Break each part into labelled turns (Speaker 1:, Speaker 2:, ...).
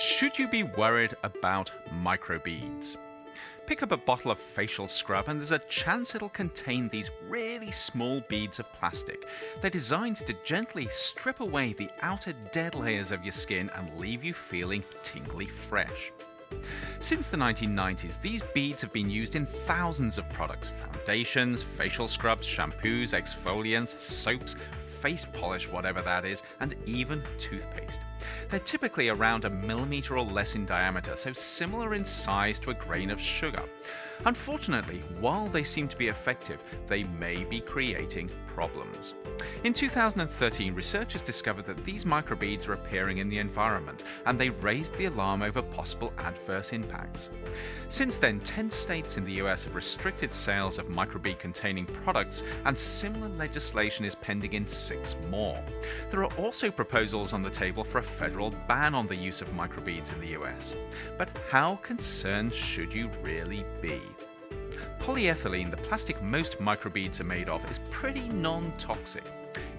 Speaker 1: Should you be worried about microbeads? Pick up a bottle of facial scrub and there's a chance it'll contain these really small beads of plastic. They're designed to gently strip away the outer dead layers of your skin and leave you feeling tingly fresh. Since the 1990s, these beads have been used in thousands of products foundations, facial scrubs, shampoos, exfoliants, soaps, face polish, whatever that is, and even toothpaste. They're typically around a millimeter or less in diameter, so similar in size to a grain of sugar. Unfortunately, while they seem to be effective, they may be creating problems. In 2013, researchers discovered that these microbeads are appearing in the environment, and they raised the alarm over possible adverse impacts. Since then, 10 states in the US have restricted sales of microbead containing products, and similar legislation is pending in six more. There are also proposals on the table for a federal ban on the use of microbeads in the US. But how concerned should you really be? Polyethylene, the plastic most microbeads are made of, is pretty non-toxic.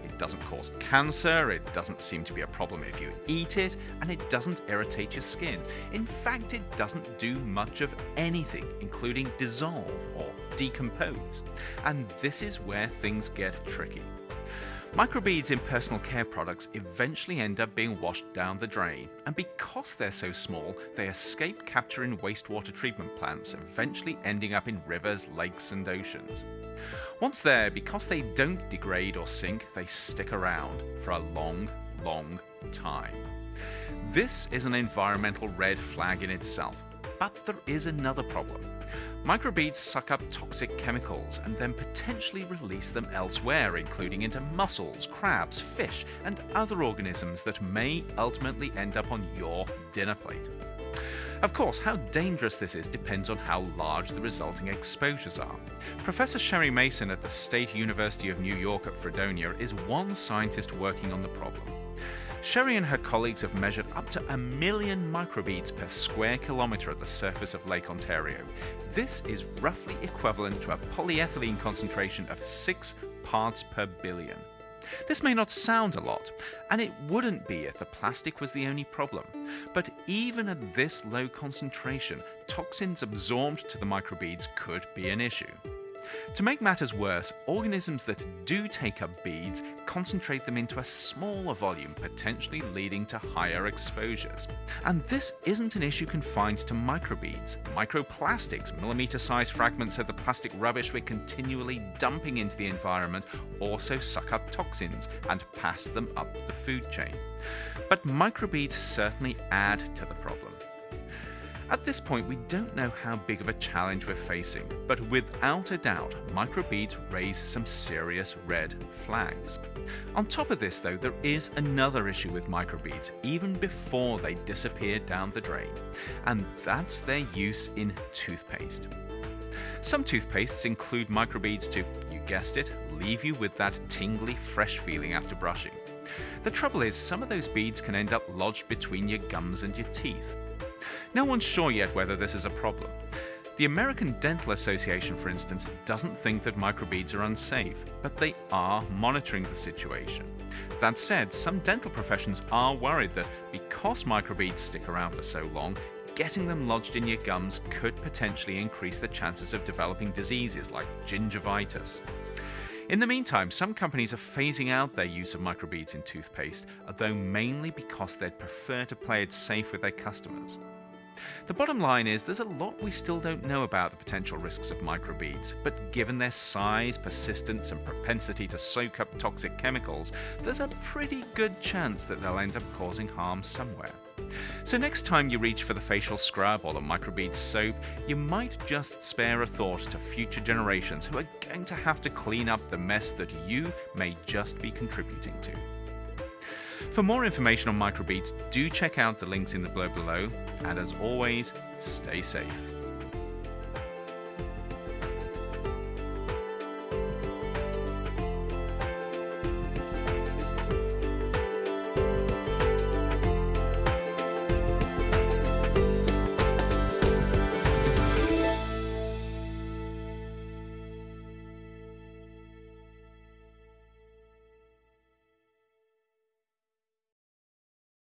Speaker 1: It doesn't cause cancer, it doesn't seem to be a problem if you eat it, and it doesn't irritate your skin. In fact, it doesn't do much of anything, including dissolve or decompose. And this is where things get tricky. Microbeads in personal care products eventually end up being washed down the drain, and because they're so small, they escape capture in wastewater treatment plants, eventually ending up in rivers, lakes, and oceans. Once there, because they don't degrade or sink, they stick around for a long, long time. This is an environmental red flag in itself, but there is another problem. Microbeads suck up toxic chemicals and then potentially release them elsewhere, including into mussels, crabs, fish, and other organisms that may ultimately end up on your dinner plate. Of course, how dangerous this is depends on how large the resulting exposures are. Professor Sherri Mason at the State University of New York at Fredonia is one scientist working on the problem. Sherri and her colleagues have measured up to a million microbeads per square kilometre at the surface of Lake Ontario. This is roughly equivalent to a polyethylene concentration of 6 parts per billion. This may not sound a lot, and it wouldn't be if the plastic was the only problem. But even at this low concentration, toxins absorbed to the microbeads could be an issue. To make matters worse, organisms that do take up beads concentrate them into a smaller volume, potentially leading to higher exposures. And this isn't an issue confined to microbeads. Microplastics, millimeter-sized fragments of the plastic rubbish we're continually dumping into the environment, also suck up toxins and pass them up the food chain. But microbeads certainly add to the problem. At this point, we don't know how big of a challenge we're facing, but without a doubt, microbeads raise some serious red flags. On top of this, though, there is another issue with microbeads, even before they disappear down the drain, and that's their use in toothpaste. Some toothpastes include microbeads to, you guessed it, leave you with that tingly, fresh feeling after brushing. The trouble is, some of those beads can end up lodged between your gums and your teeth. No one's sure yet whether this is a problem. The American Dental Association, for instance, doesn't think that microbeads are unsafe, but they are monitoring the situation. That said, some dental professions are worried that because microbeads stick around for so long, getting them lodged in your gums could potentially increase the chances of developing diseases like gingivitis. In the meantime, some companies are phasing out their use of microbeads in toothpaste, although mainly because they'd prefer to play it safe with their customers. The bottom line is there's a lot we still don't know about the potential risks of microbeads, but given their size, persistence, and propensity to soak up toxic chemicals, there's a pretty good chance that they'll end up causing harm somewhere. So next time you reach for the facial scrub or the microbead soap, you might just spare a thought to future generations who are going to have to clean up the mess that you may just be contributing to. For more information on microbeads, do check out the links in the blurb below, and as always, stay safe.